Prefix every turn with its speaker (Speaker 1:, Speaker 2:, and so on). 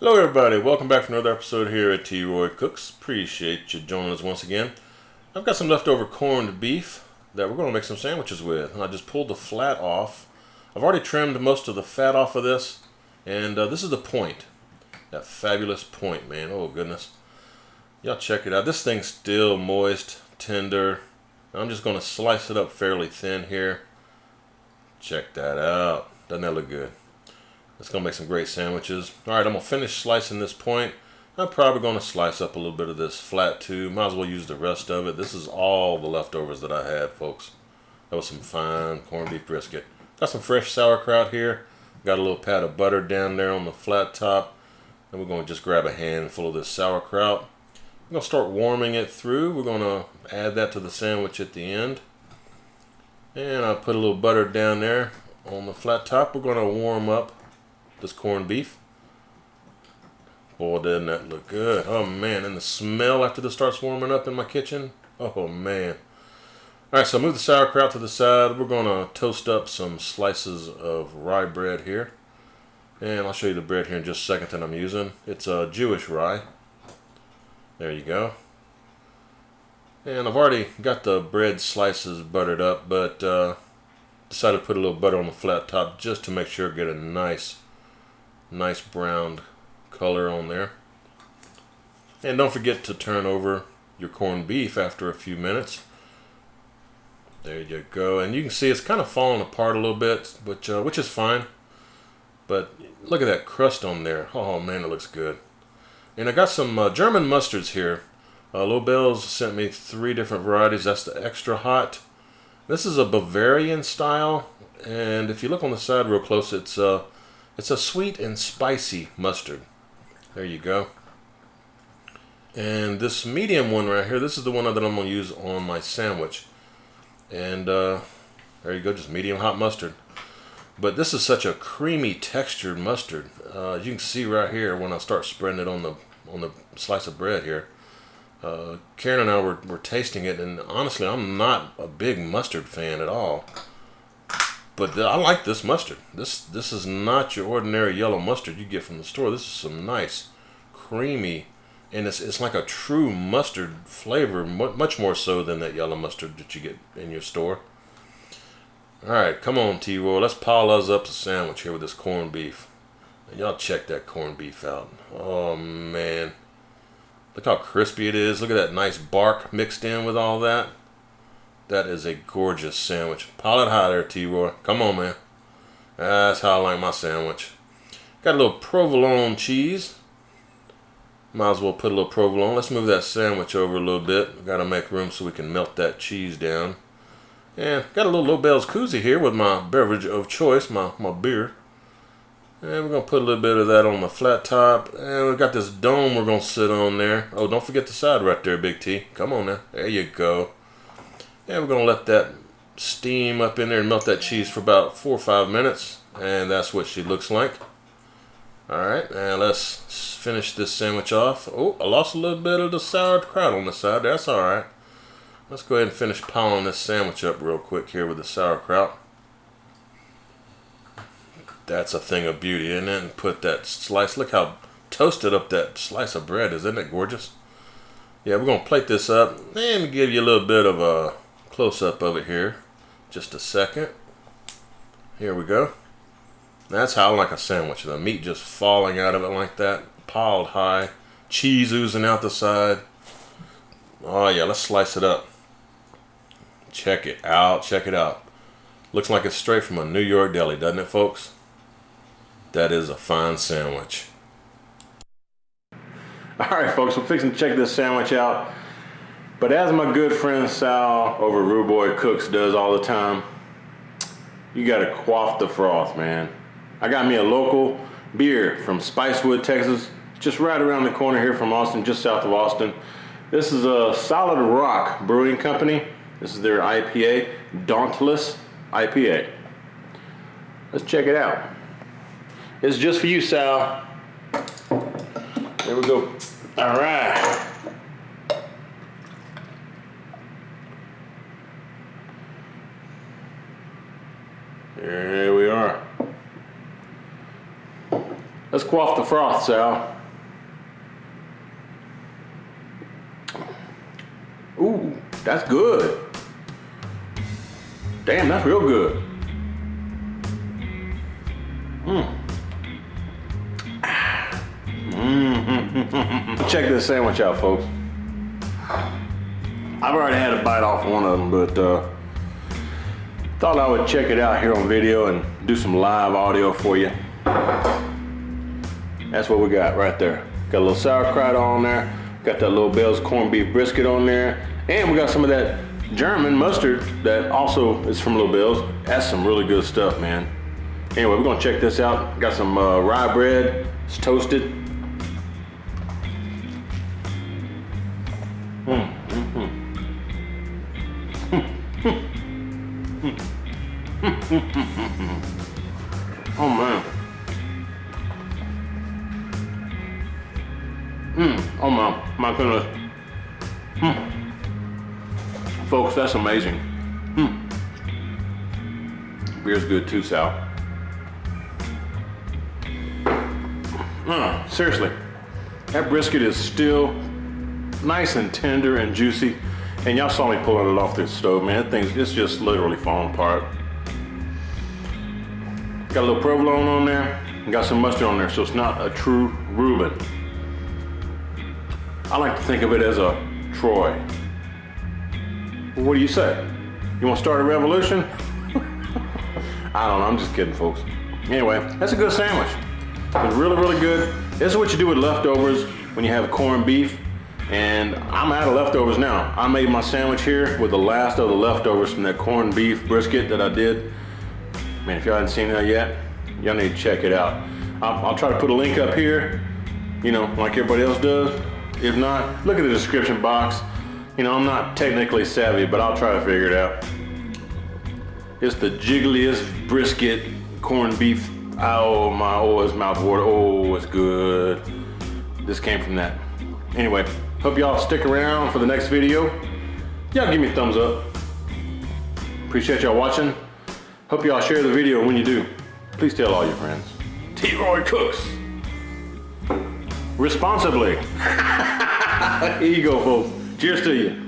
Speaker 1: Hello everybody, welcome back for another episode here at T. Roy Cooks. Appreciate you joining us once again. I've got some leftover corned beef that we're going to make some sandwiches with. I just pulled the flat off. I've already trimmed most of the fat off of this, and uh, this is the point. That fabulous point, man. Oh goodness. Y'all check it out. This thing's still moist, tender. I'm just going to slice it up fairly thin here. Check that out. Doesn't that look good? It's going to make some great sandwiches. Alright, I'm going to finish slicing this point. I'm probably going to slice up a little bit of this flat too. Might as well use the rest of it. This is all the leftovers that I had, folks. That was some fine corned beef brisket. Got some fresh sauerkraut here. Got a little pat of butter down there on the flat top. And we're going to just grab a handful of this sauerkraut. I'm going to start warming it through. We're going to add that to the sandwich at the end. And I put a little butter down there on the flat top. We're going to warm up this corned beef. Boy, doesn't that look good. Oh, man. And the smell after this starts warming up in my kitchen. Oh, man. All right, so move the sauerkraut to the side. We're going to toast up some slices of rye bread here. And I'll show you the bread here in just a second that I'm using. It's a Jewish rye. There you go. And I've already got the bread slices buttered up, but uh, decided to put a little butter on the flat top just to make sure I get a nice nice brown color on there. And don't forget to turn over your corned beef after a few minutes. There you go. And you can see it's kind of falling apart a little bit, which, uh, which is fine. But look at that crust on there. Oh man, it looks good. And I got some uh, German mustards here. Uh, Lobel's sent me three different varieties. That's the extra hot. This is a Bavarian style. And if you look on the side real close, it's uh, it's a sweet and spicy mustard. There you go. And this medium one right here, this is the one that I'm going to use on my sandwich. And uh, there you go, just medium hot mustard. But this is such a creamy textured mustard. Uh, you can see right here when I start spreading it on the on the slice of bread here. Uh, Karen and I were, were tasting it, and honestly, I'm not a big mustard fan at all. But I like this mustard. This this is not your ordinary yellow mustard you get from the store. This is some nice, creamy, and it's, it's like a true mustard flavor, much more so than that yellow mustard that you get in your store. All right, come on, T-Roy. Let's pile us up a sandwich here with this corned beef. And y'all check that corned beef out. Oh, man. Look how crispy it is. Look at that nice bark mixed in with all that. That is a gorgeous sandwich. Pile it high there, T-Roy. Come on, man. That's how I like my sandwich. Got a little provolone cheese. Might as well put a little provolone. Let's move that sandwich over a little bit. Got to make room so we can melt that cheese down. And got a little Lobel's koozie here with my beverage of choice, my, my beer. And we're going to put a little bit of that on the flat top. And we've got this dome we're going to sit on there. Oh, don't forget the side right there, Big T. Come on now. There you go. And we're going to let that steam up in there and melt that cheese for about four or five minutes. And that's what she looks like. Alright, and let's finish this sandwich off. Oh, I lost a little bit of the sauerkraut on the side. That's alright. Let's go ahead and finish piling this sandwich up real quick here with the sauerkraut. That's a thing of beauty, isn't it? And put that slice. Look how toasted up that slice of bread is. Isn't it gorgeous? Yeah, we're going to plate this up and give you a little bit of a close-up of it here. Just a second. Here we go. That's how I like a sandwich. The meat just falling out of it like that. Piled high. Cheese oozing out the side. Oh yeah, let's slice it up. Check it out. Check it out. Looks like it's straight from a New York deli, doesn't it, folks? That is a fine sandwich. All right, folks, we're fixing to check this sandwich out. But as my good friend Sal over Rude Boy Cooks does all the time, you gotta quaff the froth, man. I got me a local beer from Spicewood, Texas, just right around the corner here from Austin, just south of Austin. This is a Solid Rock Brewing Company. This is their IPA, Dauntless IPA. Let's check it out. It's just for you, Sal. There we go. All right.
Speaker 2: Let's quaff the froth, Sal. Ooh, that's good. Damn, that's real good. Mmm. Mm. Check this sandwich out, folks. I've already had a bite off one of them, but uh, thought I would check it out here on video and do some live audio for you. That's what we got right there. Got a little sauerkraut on there. Got that Lobel's corned beef brisket on there. And we got some of that German mustard that also is from Lobel's. That's some really good stuff, man. Anyway, we're gonna check this out. Got some uh, rye bread. It's toasted. Mm, oh my, my goodness. Mm. Folks, that's amazing. Mm. Beer's good too, Sal. Seriously, that brisket is still nice and tender and juicy. And y'all saw me pulling it off the stove, man. Thing's it's just literally falling apart. Got a little provolone on there, got some mustard on there, so it's not a true Reuben. I like to think of it as a Troy. Well, what do you say? You want to start a revolution? I don't know, I'm just kidding, folks. Anyway, that's a good sandwich. It's really, really good. This is what you do with leftovers when you have corned beef and I'm out of leftovers now. I made my sandwich here with the last of the leftovers from that corned beef brisket that I did. Man, if y'all haven't seen that yet, y'all need to check it out. I'll, I'll, try to put a link up here, you know, like everybody else does. If not, look at the description box. You know, I'm not technically savvy, but I'll try to figure it out. It's the jiggliest brisket corned beef. Oh, my, oh, it's mouth water. Oh, it's good. This came from that. Anyway, Hope y'all stick around for the next video. Y'all give me a thumbs up. Appreciate y'all watching. Hope y'all share the video when you do. Please tell all your friends. T-Roy Cooks. Responsibly. Here you go, folks. Cheers to you.